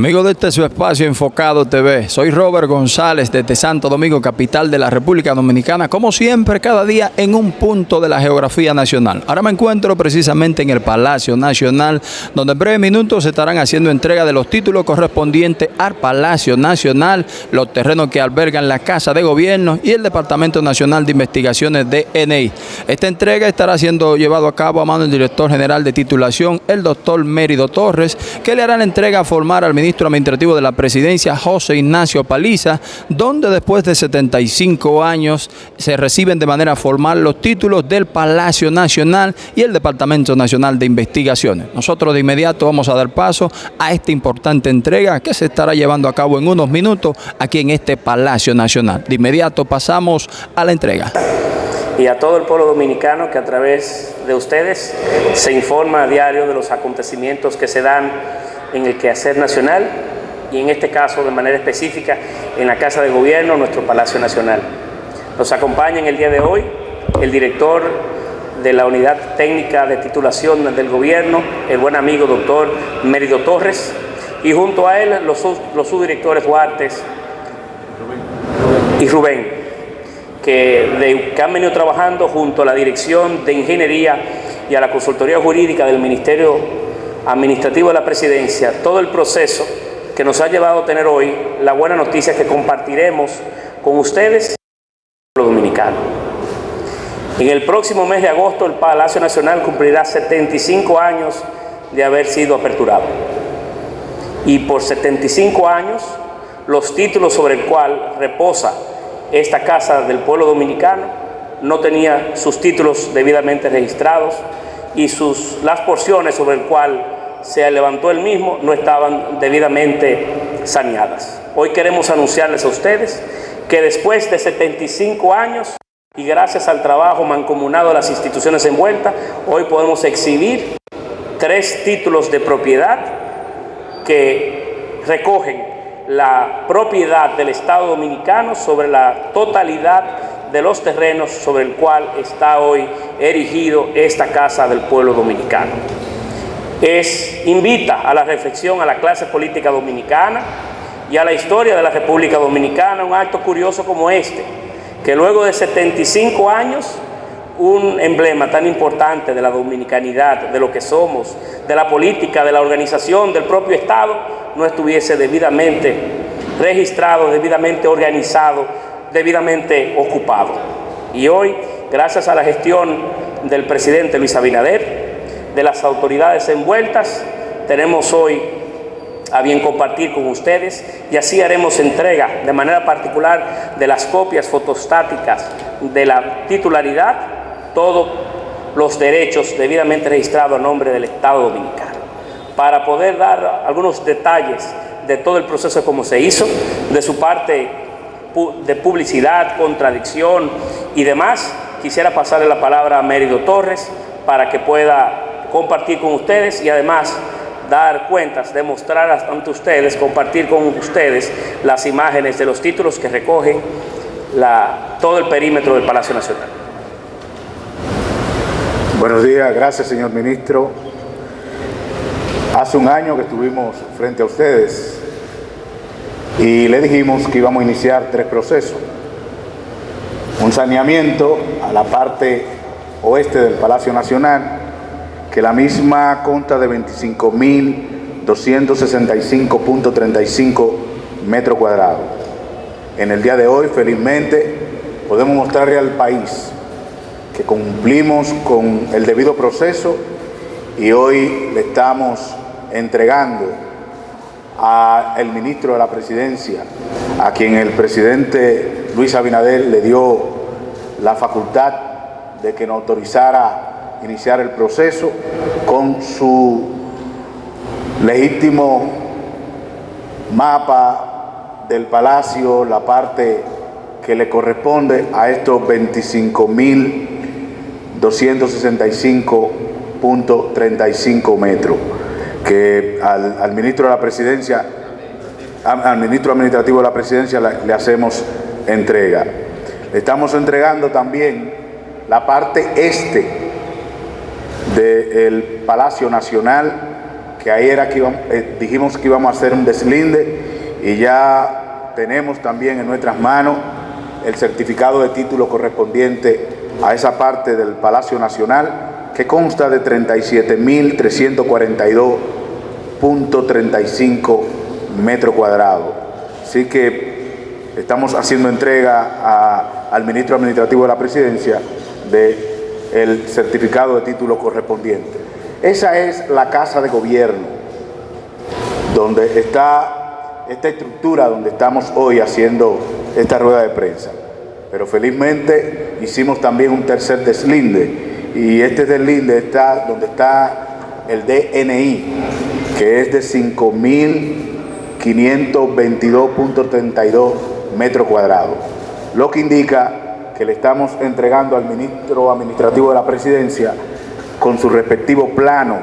Amigos de este su espacio Enfocado TV, soy Robert González desde Santo Domingo, capital de la República Dominicana, como siempre, cada día en un punto de la geografía nacional. Ahora me encuentro precisamente en el Palacio Nacional, donde en breves minutos se estarán haciendo entrega de los títulos correspondientes al Palacio Nacional, los terrenos que albergan la Casa de Gobierno y el Departamento Nacional de Investigaciones de ENEI. Esta entrega estará siendo llevado a cabo a mano del director general de titulación, el doctor Mérido Torres, que le hará la entrega formal al ministro administrativo de la presidencia, José Ignacio Paliza, donde después de 75 años se reciben de manera formal los títulos del Palacio Nacional y el Departamento Nacional de Investigaciones. Nosotros de inmediato vamos a dar paso a esta importante entrega que se estará llevando a cabo en unos minutos aquí en este Palacio Nacional. De inmediato pasamos a la entrega y a todo el pueblo dominicano que a través de ustedes se informa a diario de los acontecimientos que se dan en el quehacer nacional y en este caso de manera específica en la Casa de Gobierno, nuestro Palacio Nacional. Nos acompaña en el día de hoy el director de la Unidad Técnica de Titulación del Gobierno, el buen amigo doctor Mérido Torres, y junto a él los, los subdirectores Huartes y Rubén, que, de, que han venido trabajando junto a la Dirección de Ingeniería y a la Consultoría Jurídica del Ministerio administrativo de la presidencia todo el proceso que nos ha llevado a tener hoy la buena noticia que compartiremos con ustedes, los dominicanos. En el próximo mes de agosto el Palacio Nacional cumplirá 75 años de haber sido aperturado. Y por 75 años los títulos sobre el cual reposa esta Casa del Pueblo Dominicano no tenía sus títulos debidamente registrados, y sus, las porciones sobre el cual se levantó el mismo no estaban debidamente saneadas. Hoy queremos anunciarles a ustedes que después de 75 años y gracias al trabajo mancomunado de las instituciones envueltas, hoy podemos exhibir tres títulos de propiedad que recogen la propiedad del Estado Dominicano sobre la totalidad de los terrenos sobre el cual está hoy erigido esta Casa del Pueblo Dominicano. Es, invita a la reflexión a la clase política dominicana y a la historia de la República Dominicana un acto curioso como este, que luego de 75 años un emblema tan importante de la dominicanidad, de lo que somos, de la política, de la organización, del propio Estado, no estuviese debidamente registrado, debidamente organizado debidamente ocupado. Y hoy, gracias a la gestión del presidente Luis Abinader, de las autoridades envueltas, tenemos hoy a bien compartir con ustedes y así haremos entrega de manera particular de las copias fotostáticas de la titularidad, todos los derechos debidamente registrados a nombre del Estado Dominicano, para poder dar algunos detalles de todo el proceso como se hizo, de su parte de publicidad, contradicción y demás, quisiera pasarle la palabra a Mérido Torres para que pueda compartir con ustedes y además dar cuentas, demostrar ante ustedes, compartir con ustedes las imágenes de los títulos que recogen todo el perímetro del Palacio Nacional. Buenos días, gracias señor ministro. Hace un año que estuvimos frente a ustedes y le dijimos que íbamos a iniciar tres procesos. Un saneamiento a la parte oeste del Palacio Nacional, que la misma consta de 25.265.35 metros cuadrados. En el día de hoy, felizmente, podemos mostrarle al país que cumplimos con el debido proceso y hoy le estamos entregando al ministro de la presidencia, a quien el presidente Luis Abinader le dio la facultad de que nos autorizara iniciar el proceso con su legítimo mapa del palacio, la parte que le corresponde a estos 25.265.35 metros que al, ministro de la presidencia, al, ministro administrativo de la presidencia le, hacemos entrega. Estamos entregando también la parte este del Palacio Nacional, que ahí era que eh, dijimos que íbamos a hacer un deslinde y ya tenemos también en nuestras manos el certificado de título correspondiente a esa parte del Palacio Nacional que consta de 37.342.35 metros cuadrados. Así que estamos haciendo entrega al ministro administrativo de la presidencia del certificado de título correspondiente. Esa es la casa de gobierno, donde está esta estructura, donde estamos hoy haciendo esta rueda de prensa. Pero felizmente hicimos también un tercer deslinde, y este deslinde está donde está el DNI, que es de 5.522.32 metros cuadrados, lo que indica que le estamos entregando al ministro administrativo de la presidencia con su respectivo plano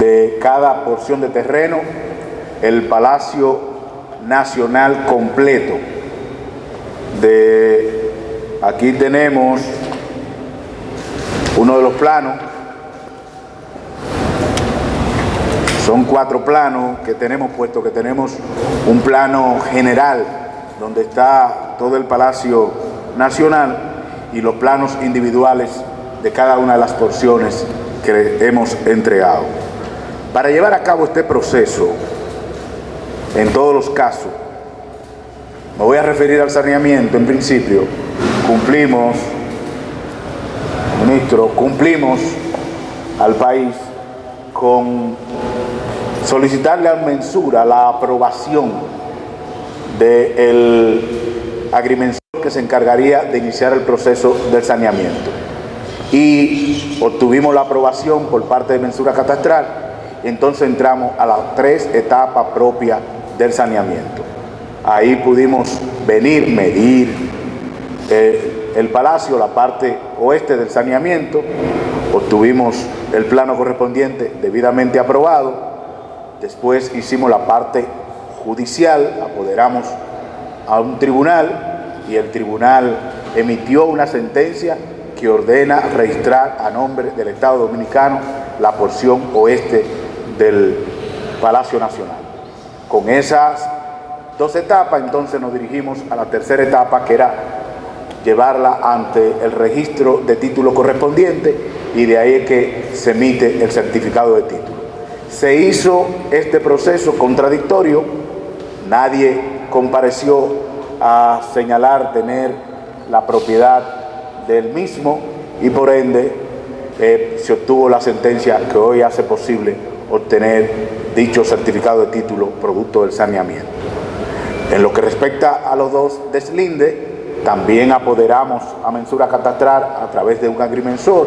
de cada porción de terreno, el Palacio Nacional completo. De, aquí tenemos uno de los planos, son cuatro planos que tenemos puesto, que tenemos un plano general donde está todo el Palacio Nacional y los planos individuales de cada una de las porciones que hemos entregado. Para llevar a cabo este proceso, en todos los casos, me voy a referir al saneamiento en principio, cumplimos, ministro, cumplimos al país con solicitarle a Mensura la aprobación del agrimensor que se encargaría de iniciar el proceso del saneamiento. Y obtuvimos la aprobación por parte de mensura catastral, entonces entramos a las tres etapas propias del saneamiento. Ahí pudimos venir, medir eh, el palacio, la parte oeste del saneamiento, obtuvimos el plano correspondiente debidamente aprobado, después hicimos la parte judicial, apoderamos a un tribunal y el tribunal emitió una sentencia que ordena registrar a nombre del Estado Dominicano la porción oeste del Palacio Nacional. Con esas dos etapas, entonces nos dirigimos a la tercera etapa, que era llevarla ante el registro de título correspondiente y de ahí es que se emite el certificado de título. Se hizo este proceso contradictorio, nadie compareció a señalar tener la propiedad del mismo y por ende eh, se obtuvo la sentencia que hoy hace posible obtener dicho certificado de título producto del saneamiento. En lo que respecta a los dos deslindes, también apoderamos a mensura catastral a través de un agrimensor.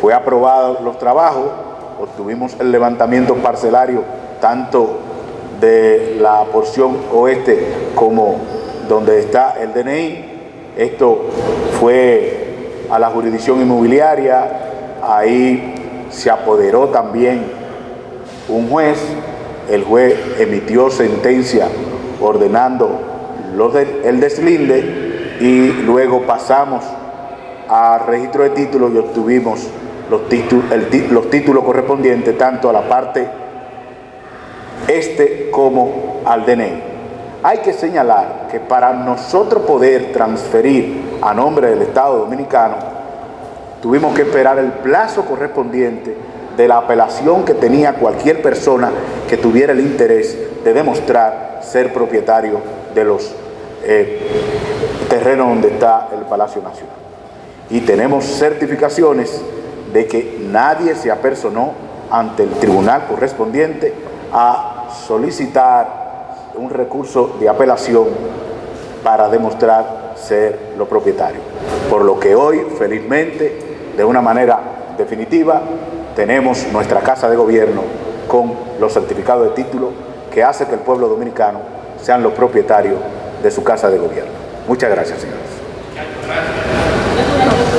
Fue aprobado los trabajos, obtuvimos el levantamiento parcelario tanto de la porción oeste como donde está el DNI, esto fue a la jurisdicción inmobiliaria, ahí se apoderó también un juez, el juez emitió sentencia ordenando el deslinde y luego pasamos a registro de títulos y obtuvimos los, títulos, los títulos correspondientes tanto a la parte este como al DNI. Hay que señalar que para nosotros poder transferir a nombre del Estado Dominicano, tuvimos que esperar el plazo correspondiente de la apelación que tenía cualquier persona que tuviera el interés de demostrar ser propietario de los eh, terrenos donde está el Palacio Nacional. Y tenemos certificaciones de que nadie se apersonó ante el tribunal correspondiente a solicitar un recurso de apelación para demostrar ser los propietarios. Por lo que hoy, felizmente, de una manera definitiva, tenemos nuestra casa de gobierno con los certificados de título que hace que el pueblo dominicano sean los propietarios de su casa de gobierno. Muchas gracias, señores.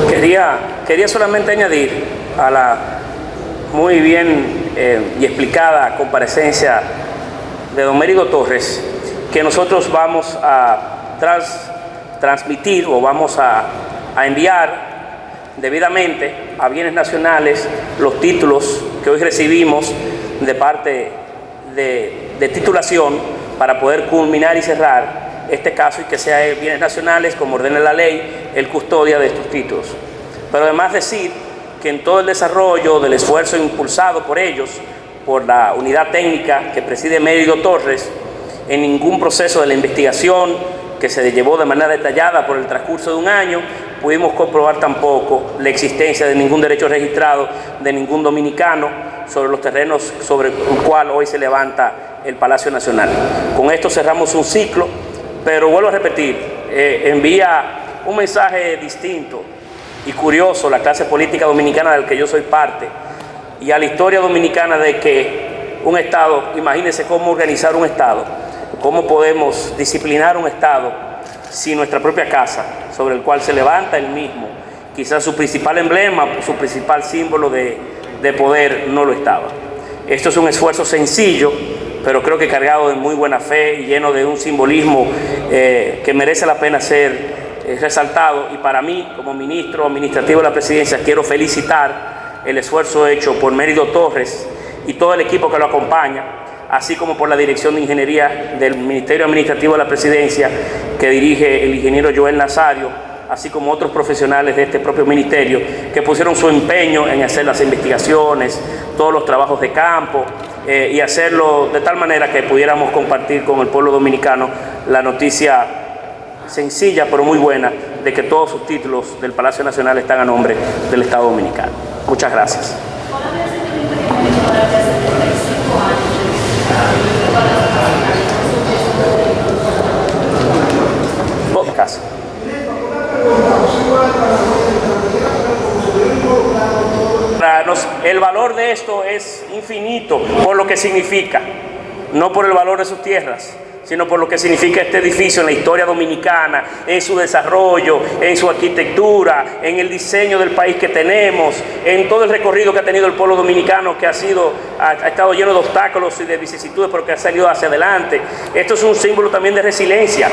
Quería, quería solamente añadir a la muy bien eh, y explicada comparecencia de don Mérido Torres que nosotros vamos a transmitir o vamos a, a enviar debidamente a bienes nacionales los títulos que hoy recibimos de parte de, de titulación para poder culminar y cerrar este caso y que sea bienes nacionales, como ordena la ley, el custodia de estos títulos. Pero además decir que en todo el desarrollo del esfuerzo impulsado por ellos, por la unidad técnica que preside Mérido Torres, en ningún proceso de la investigación que se llevó de manera detallada por el transcurso de un año, pudimos comprobar tampoco la existencia de ningún derecho registrado de ningún dominicano sobre los terrenos sobre el cual hoy se levanta el Palacio Nacional. Con esto cerramos un ciclo, pero vuelvo a repetir, eh, envía un mensaje distinto y curioso la clase política dominicana del que yo soy parte y a la historia dominicana de que un Estado, imagínense cómo organizar un Estado, cómo podemos disciplinar un Estado si nuestra propia casa, sobre el cual se levanta el mismo, quizás su principal emblema, su principal símbolo de, de poder no lo estaba. Esto es un esfuerzo sencillo, pero creo que cargado de muy buena fe y lleno de un simbolismo eh, que merece la pena ser eh, resaltado y para mí, como ministro administrativo de la presidencia, quiero felicitar el esfuerzo hecho por Mérido Torres y todo el equipo que lo acompaña, así como por la Dirección de Ingeniería del Ministerio Administrativo de la Presidencia que dirige el ingeniero Joel Nazario, así como otros profesionales de este propio ministerio que pusieron su empeño en hacer las investigaciones, todos los trabajos de campo eh, y hacerlo de tal manera que pudiéramos compartir con el pueblo dominicano la noticia sencilla pero muy buena de que todos sus títulos del Palacio Nacional están a nombre del Estado Dominicano. Muchas gracias. El valor de esto es infinito por lo que significa, no por el valor de sus tierras sino por lo que significa este edificio en la historia dominicana, en su desarrollo, en su arquitectura, en el diseño del país que tenemos, en todo el recorrido que ha tenido el pueblo dominicano que ha sido ha, estado lleno de obstáculos y de vicisitudes, pero que ha salido hacia adelante. Esto es un símbolo también de resiliencia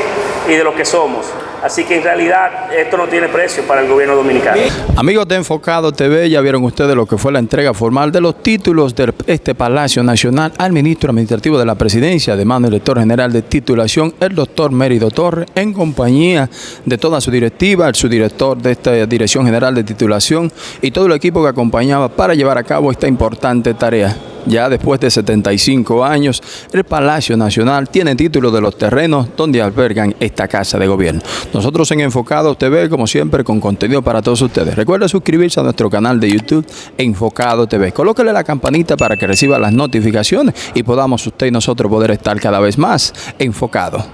y de lo que somos. Así que en realidad esto no tiene precio para el gobierno dominicano. Amigos de Enfocado TV, ya vieron ustedes lo que fue la entrega formal de los títulos de este Palacio Nacional al ministro administrativo de la presidencia, de mano director general de titulación, el doctor Mérido Torres, en compañía de toda su directiva, el subdirector de esta Dirección General de Titulación y todo el equipo que acompañaba para llevar a cabo esta importante tarea. Ya después de 75 años, el Palacio Nacional tiene título de los terrenos donde albergan esta casa de gobierno. Nosotros en Enfocado TV, como siempre, con contenido para todos ustedes. Recuerda suscribirse a nuestro canal de YouTube Enfocado TV. Colóquele la campanita para que reciba las notificaciones y podamos usted y nosotros poder estar cada vez más enfocados.